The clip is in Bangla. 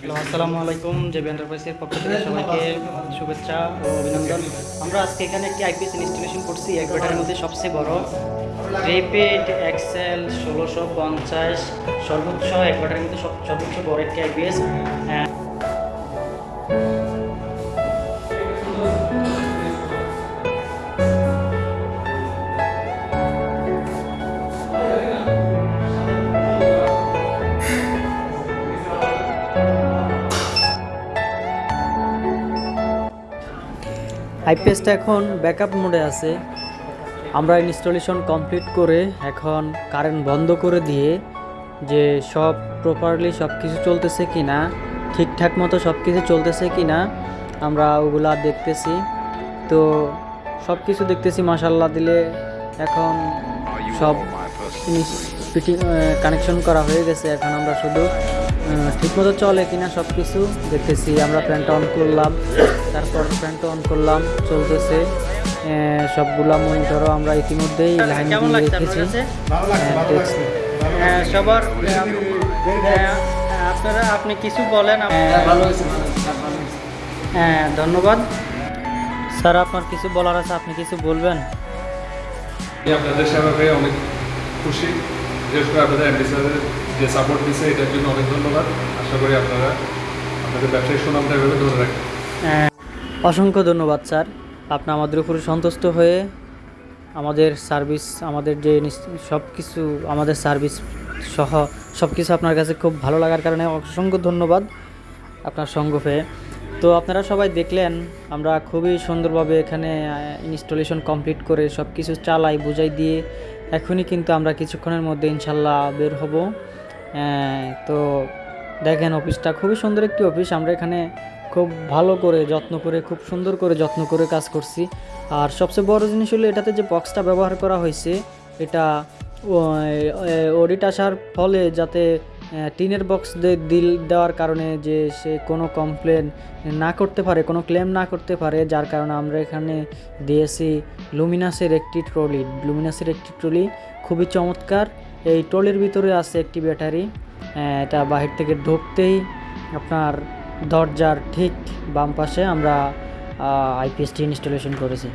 হ্যালো, আসসালামু আলাইকুম, জেবি এন্টারপ্রাইজের পক্ষ থেকে সবাইকে শুভেচ্ছা ও অভিনন্দন। আমরা আজকে এখানে একটি আইপিএস ইনস্টলেশন করছি এক ব্যাটারির মধ্যে সবচেয়ে বড়। রেপিড এক্সেল ষোলোশো পঞ্চাশ, সর্বোচ্চ এক ব্যাটারির মধ্যে সব সর্বোচ্চ বড় একটি আইপিএস আইপিএসটা এখন ব্যাকআপ মোডে আছে। আমরা ইনস্টলেশন কমপ্লিট করে এখন কারেন্ট বন্ধ করে দিয়ে যে সব প্রপারলি সব কিছু চলতেছে কি না ঠিকঠাক মতো সব কিছু চলতেছে কি না আমরা ওগুলা দেখতেছি। তো সব কিছু দেখতেছি মাসাল্লাহ দিলে এখন সব কানেকশন করা হয়ে গেছে। এখন আমরা শুধু ঠিকমতো চলে কিনা সব কিছু। দেখতেছি আমরা ফ্যানটা অন করলাম। তারপর ফ্যানটা অন করলাম চলতেছে। সবগুলা মনিটরও আমরা ইতিমধ্যেই লাইন কেমন দিয়ে লাগছে রেখেছি। হ্যাঁ। হ্যাঁ, সবার হ্যাঁ, আপনারা আপনি কিছু বলেন হ্যাঁ ধন্যবাদ। স্যার আপনার কিছু বলার আছে আপনি কিছু বলবেন? আপনাদের সেবা পেয়ে অনেক খুশি। বিশেষ করে আপনাদের যে সাপোর্ট দিচ্ছে এটার জন্য অনেক ধন্যবাদ। আশা করি আপনারা আপনাদের ব্যবসায়িক সুনামটা এভাবে ধরে রাখবেন হ্যাঁ, অসংখ্য ধন্যবাদ স্যার। আপনি আমাদের উপরে সন্তুষ্ট হয়ে আমাদের সার্ভিস আমাদের যে সব কিছু আমাদের সার্ভিস সহ সব কিছু আপনার কাছে খুব ভালো লাগার কারণে অসংখ্য ধন্যবাদ আপনার সঙ্গ পেয়ে। তো আপনারা সবাই দেখলেন আমরা খুবই সুন্দরভাবে এখানে ইনস্টলেশন কমপ্লিট করে সব কিছু চালাই বুঝাই দিয়ে এখনই কিন্তু আমরা কিছুক্ষণের মধ্যে ইনশাল্লাহ বের হব। তো দেখেন অফিসটা খুবই সুন্দর একটি অফিস। আমরা এখানে খুব ভালো করে যত্ন করে, খুব সুন্দর করে যত্ন করে কাজ করছি। আর সবচেয়ে বড় জিনিস হলো এটাতে যে বক্সটা ব্যবহার করা হয়েছে, এটা অডিট আসার ফলে যাতে টিনের বক্স দিল দেওয়ার কারণে যে সে কোনো কমপ্লেন না করতে পারে, কোনো ক্লেম না করতে পারে, যার কারণে আমরা এখানে দিয়েছি লুমিনাসের একটি ট্রলি লুমিনাসের একটি ট্রলি খুবই চমৎকার। এই ট্রলির ভিতরে আছে একটি ব্যাটারি এটা বাহির থেকে ঢুকতেই আপনার দরজার ঠিক বাম পাশে আমরা আইপিএসটি ইনস্টলেশন করেছি।